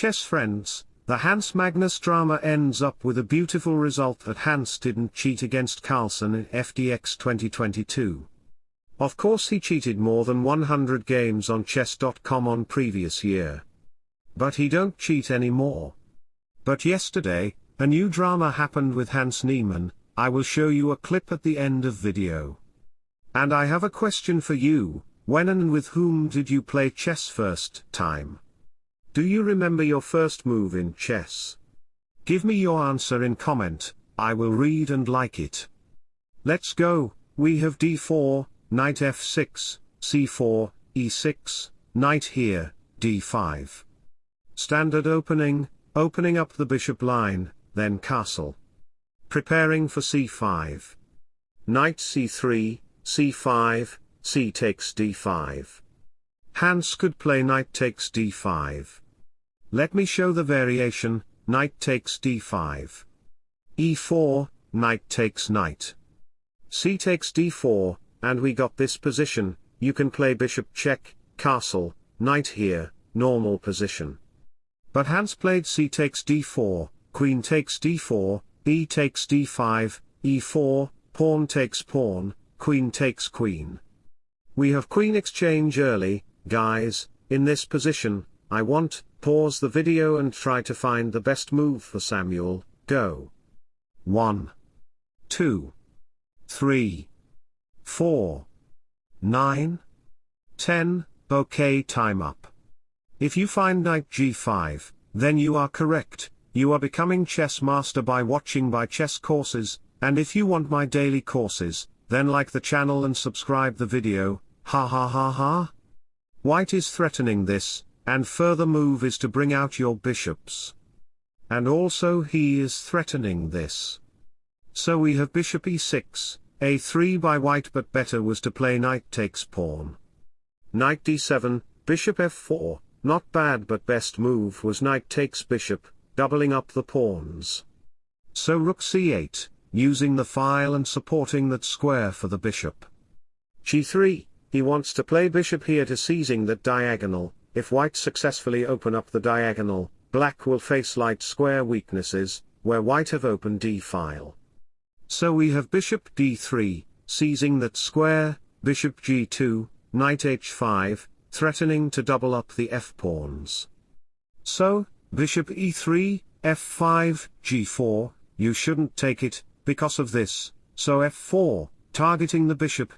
chess friends, the Hans Magnus drama ends up with a beautiful result that Hans didn't cheat against Carlsen in FDX 2022. Of course he cheated more than 100 games on chess.com on previous year. But he don't cheat anymore. But yesterday, a new drama happened with Hans Niemann, I will show you a clip at the end of video. And I have a question for you, when and with whom did you play chess first time? Do you remember your first move in chess? Give me your answer in comment, I will read and like it. Let's go, we have d4, knight f6, c4, e6, knight here, d5. Standard opening, opening up the bishop line, then castle. Preparing for c5. Knight c3, c5, c takes d5. Hans could play knight takes d5. Let me show the variation, knight takes d5. e4, knight takes knight. c takes d4, and we got this position, you can play bishop check, castle, knight here, normal position. But Hans played c takes d4, queen takes d4, e takes d5, e4, pawn takes pawn, queen takes queen. We have queen exchange early, Guys, in this position, I want, pause the video and try to find the best move for Samuel, go. 1. 2. 3. 4. 9. 10, okay time up. If you find knight g5, then you are correct, you are becoming chess master by watching my chess courses, and if you want my daily courses, then like the channel and subscribe the video, ha ha ha ha. White is threatening this, and further move is to bring out your bishops. And also he is threatening this. So we have bishop e6, a3 by white but better was to play knight takes pawn. Knight d7, bishop f4, not bad but best move was knight takes bishop, doubling up the pawns. So rook c8, using the file and supporting that square for the bishop. g3, he wants to play bishop here to seizing that diagonal, if white successfully open up the diagonal, black will face light square weaknesses, where white have opened d-file. So we have bishop d3, seizing that square, bishop g2, knight h5, threatening to double up the f-pawns. So, bishop e3, f5, g4, you shouldn't take it, because of this, so f4, targeting the bishop,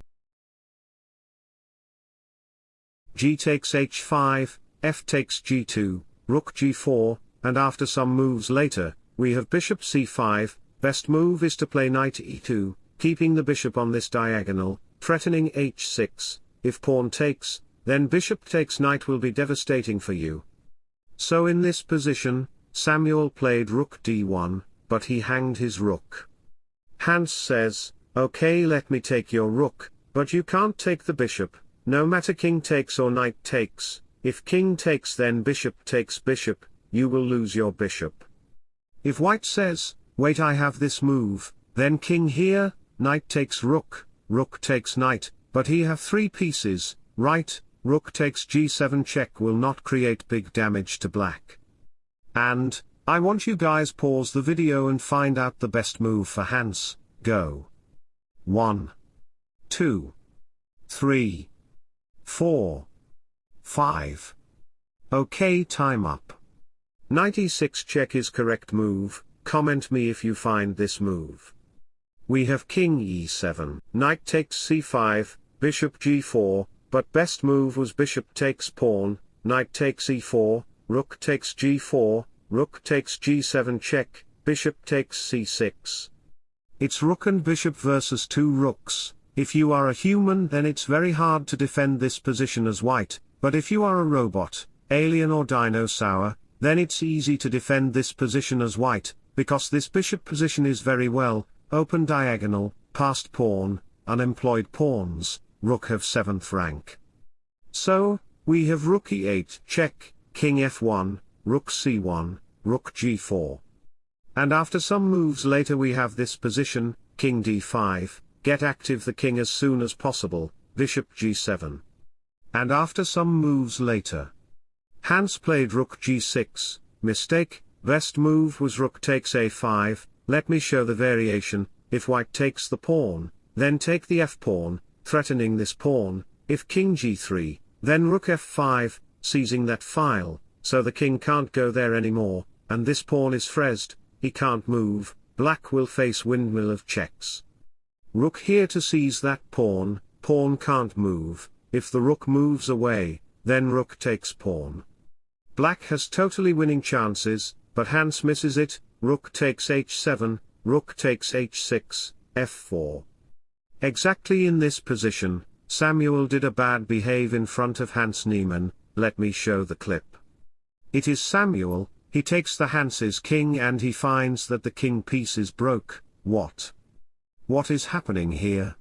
g takes h5, f takes g2, rook g4, and after some moves later, we have bishop c5, best move is to play knight e2, keeping the bishop on this diagonal, threatening h6, if pawn takes, then bishop takes knight will be devastating for you. So in this position, Samuel played rook d1, but he hanged his rook. Hans says, okay let me take your rook, but you can't take the bishop, no matter king takes or knight takes, if king takes then bishop takes bishop, you will lose your bishop. If white says, wait I have this move, then king here, knight takes rook, rook takes knight, but he have three pieces, right, rook takes g7 check will not create big damage to black. And, I want you guys pause the video and find out the best move for Hans, go. 1. 2. 3. 4. 5. OK time up. 96 check is correct move, comment me if you find this move. We have king e7, knight takes c5, bishop g4, but best move was bishop takes pawn, knight takes e4, rook takes g4, rook takes g7 check, bishop takes c6. It's rook and bishop versus two rooks, if you are a human then it's very hard to defend this position as white, but if you are a robot, alien or dinosaur, then it's easy to defend this position as white, because this bishop position is very well, open diagonal, passed pawn, unemployed pawns, rook have 7th rank. So, we have rook e8 check, king f1, rook c1, rook g4. And after some moves later we have this position, king d5, get active the king as soon as possible, bishop g7. And after some moves later, Hans played rook g6, mistake, best move was rook takes a5, let me show the variation, if white takes the pawn, then take the f-pawn, threatening this pawn, if king g3, then rook f5, seizing that file, so the king can't go there anymore, and this pawn is frezzed, he can't move, black will face windmill of checks. Rook here to seize that pawn, pawn can't move, if the rook moves away, then rook takes pawn. Black has totally winning chances, but Hans misses it, rook takes h7, rook takes h6, f4. Exactly in this position, Samuel did a bad behave in front of Hans Niemann, let me show the clip. It is Samuel, he takes the Hans's king and he finds that the king piece is broke, what? What is happening here?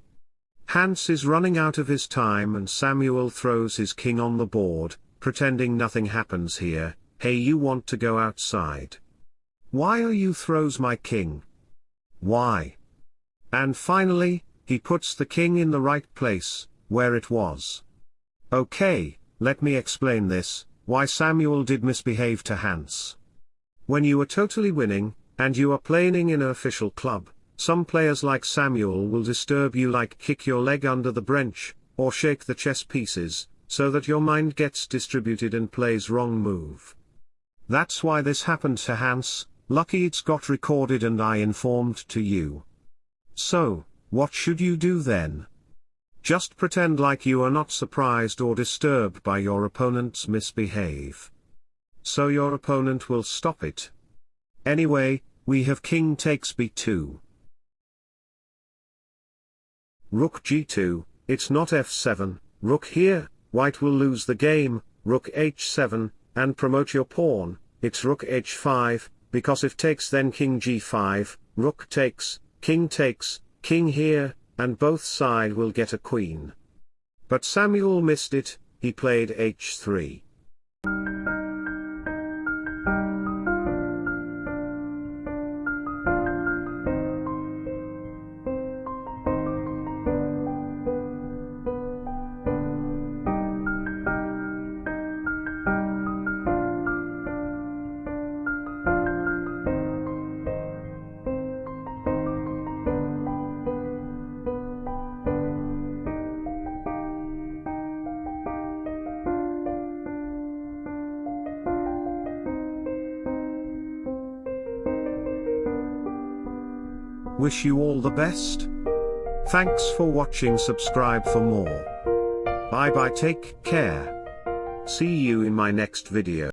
Hans is running out of his time and Samuel throws his king on the board, pretending nothing happens here, hey you want to go outside. Why are you throws my king? Why? And finally, he puts the king in the right place, where it was. Okay, let me explain this, why Samuel did misbehave to Hans. When you are totally winning, and you are playing in an official club, some players like Samuel will disturb you like kick your leg under the bench, or shake the chess pieces, so that your mind gets distributed and plays wrong move. That's why this happened to Hans, lucky it's got recorded and I informed to you. So, what should you do then? Just pretend like you are not surprised or disturbed by your opponent's misbehave. So your opponent will stop it. Anyway, we have king takes b2. Rook g2, it's not f7, rook here, white will lose the game, rook h7, and promote your pawn, it's rook h5, because if takes then king g5, rook takes, king takes, king here, and both side will get a queen. But Samuel missed it, he played h3. Wish you all the best. Thanks for watching subscribe for more. Bye bye take care. See you in my next video.